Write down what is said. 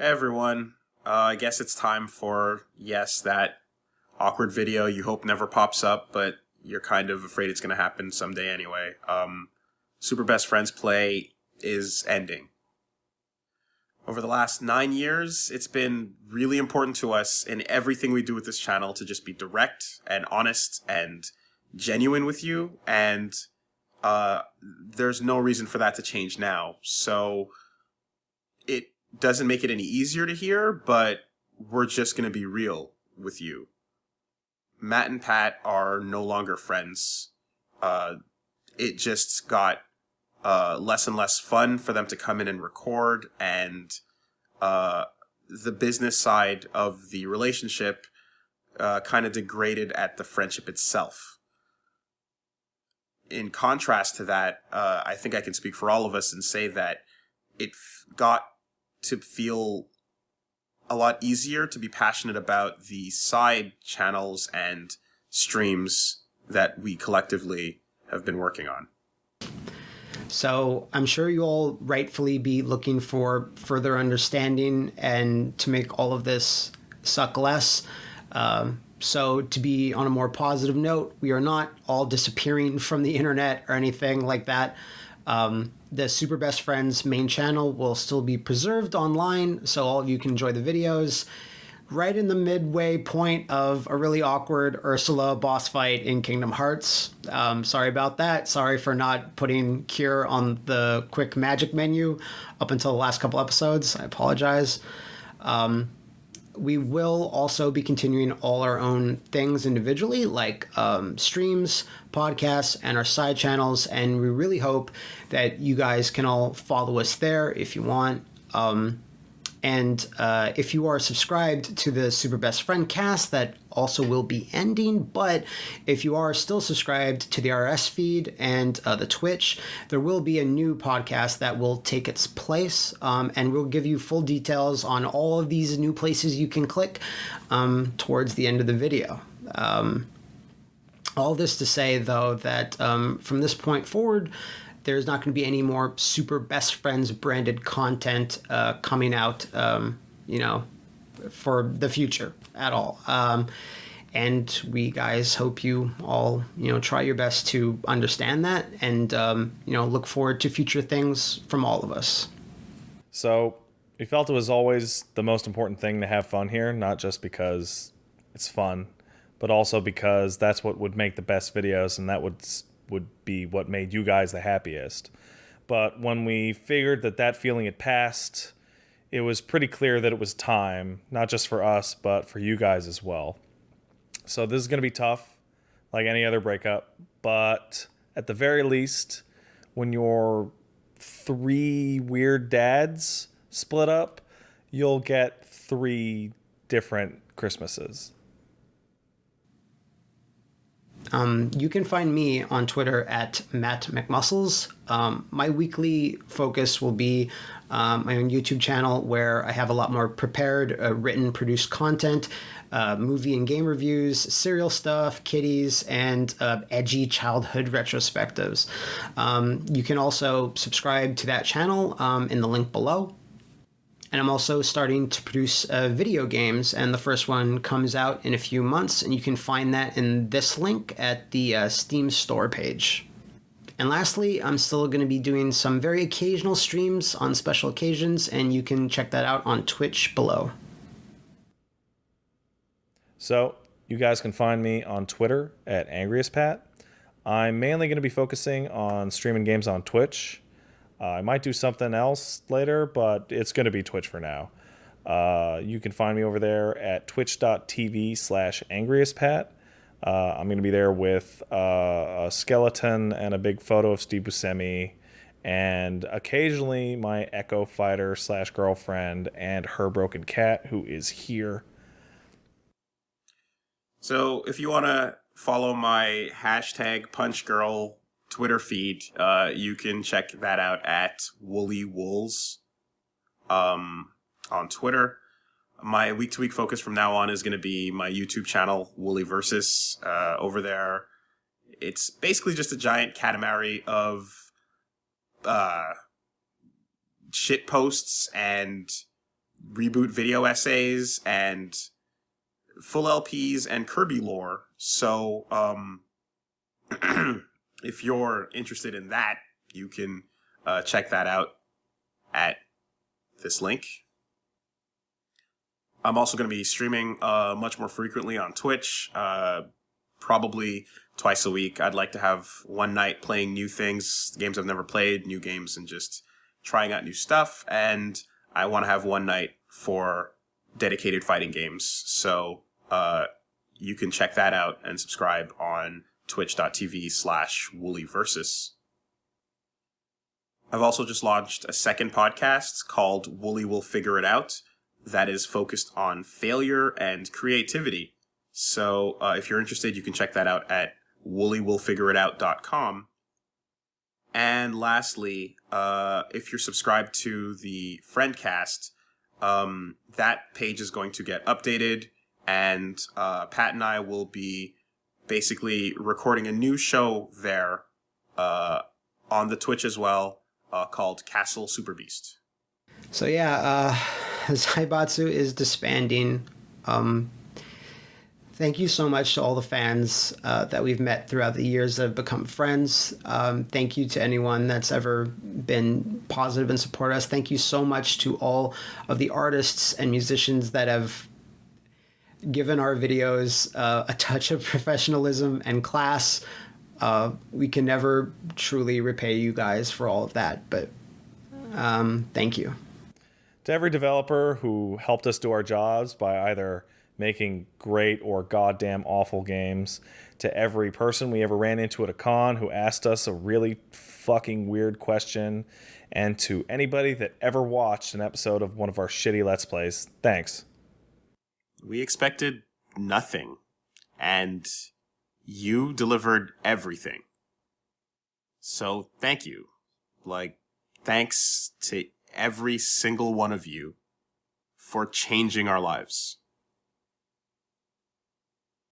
Everyone, uh, I guess it's time for, yes, that awkward video you hope never pops up, but you're kind of afraid it's going to happen someday anyway. Um, Super Best Friends Play is ending. Over the last nine years, it's been really important to us in everything we do with this channel to just be direct and honest and genuine with you, and uh, there's no reason for that to change now. So it doesn't make it any easier to hear, but we're just going to be real with you. Matt and Pat are no longer friends. Uh, it just got uh, less and less fun for them to come in and record, and uh, the business side of the relationship uh, kind of degraded at the friendship itself. In contrast to that, uh, I think I can speak for all of us and say that it got to feel a lot easier to be passionate about the side channels and streams that we collectively have been working on. So I'm sure you'll rightfully be looking for further understanding and to make all of this suck less. Um, so to be on a more positive note, we are not all disappearing from the internet or anything like that. Um, the Super Best Friends main channel will still be preserved online, so all of you can enjoy the videos. Right in the midway point of a really awkward Ursula boss fight in Kingdom Hearts. Um, sorry about that. Sorry for not putting Cure on the quick magic menu up until the last couple episodes. I apologize. Um, we will also be continuing all our own things individually, like um, streams, podcasts, and our side channels. And we really hope that you guys can all follow us there if you want. Um, and uh, if you are subscribed to the Super Best Friend cast, that also will be ending. But if you are still subscribed to the RS feed and uh, the Twitch, there will be a new podcast that will take its place. Um, and we'll give you full details on all of these new places you can click um, towards the end of the video. Um, all this to say, though, that um, from this point forward, there's not going to be any more super best friends branded content uh, coming out, um, you know, for the future at all. Um, and we guys hope you all, you know, try your best to understand that and, um, you know, look forward to future things from all of us. So we felt it was always the most important thing to have fun here, not just because it's fun, but also because that's what would make the best videos and that would would be what made you guys the happiest. But when we figured that that feeling had passed, it was pretty clear that it was time, not just for us, but for you guys as well. So this is going to be tough, like any other breakup. But at the very least, when your three weird dads split up, you'll get three different Christmases. Um, you can find me on Twitter at Matt McMuscles. Um, my weekly focus will be um, my own YouTube channel where I have a lot more prepared, uh, written, produced content, uh, movie and game reviews, serial stuff, kitties, and uh, edgy childhood retrospectives. Um, you can also subscribe to that channel um, in the link below and I'm also starting to produce uh, video games, and the first one comes out in a few months, and you can find that in this link at the uh, Steam store page. And lastly, I'm still going to be doing some very occasional streams on special occasions, and you can check that out on Twitch below. So, you guys can find me on Twitter at AngriestPat. I'm mainly going to be focusing on streaming games on Twitch. Uh, I might do something else later, but it's going to be Twitch for now. Uh, you can find me over there at twitch.tv slash angriestpat. Uh, I'm going to be there with uh, a skeleton and a big photo of Steve Buscemi, and occasionally my Echo Fighter slash girlfriend and her broken cat, who is here. So if you want to follow my hashtag punch girl Twitter feed, uh, you can check that out at Woolie Woolz um, on Twitter. My week to week focus from now on is going to be my YouTube channel, Woolie Versus. Uh, over there, it's basically just a giant katamari of uh, shit posts and reboot video essays and full LPs and Kirby lore. So, um, if you're interested in that, you can uh, check that out at this link. I'm also going to be streaming uh, much more frequently on Twitch, uh, probably twice a week. I'd like to have one night playing new things, games I've never played, new games, and just trying out new stuff. And I want to have one night for dedicated fighting games. So uh, you can check that out and subscribe on twitch.tv slash woolieversus. I've also just launched a second podcast called Woolie Will Figure It Out that is focused on failure and creativity. So uh, if you're interested, you can check that out at wooliewillfigureitout.com. And lastly, uh, if you're subscribed to the Friendcast, um, that page is going to get updated, and uh, Pat and I will be basically recording a new show there uh, on the Twitch as well, uh, called Castle Super Beast. So yeah, uh, Zaibatsu is disbanding. Um, thank you so much to all the fans uh, that we've met throughout the years that have become friends. Um, thank you to anyone that's ever been positive and support us. Thank you so much to all of the artists and musicians that have given our videos uh, a touch of professionalism and class. Uh, we can never truly repay you guys for all of that, but um, thank you to every developer who helped us do our jobs by either making great or goddamn awful games, to every person we ever ran into at a con who asked us a really fucking weird question, and to anybody that ever watched an episode of one of our shitty Let's Plays, thanks. We expected nothing, and you delivered everything. So thank you. Like, thanks to every single one of you for changing our lives.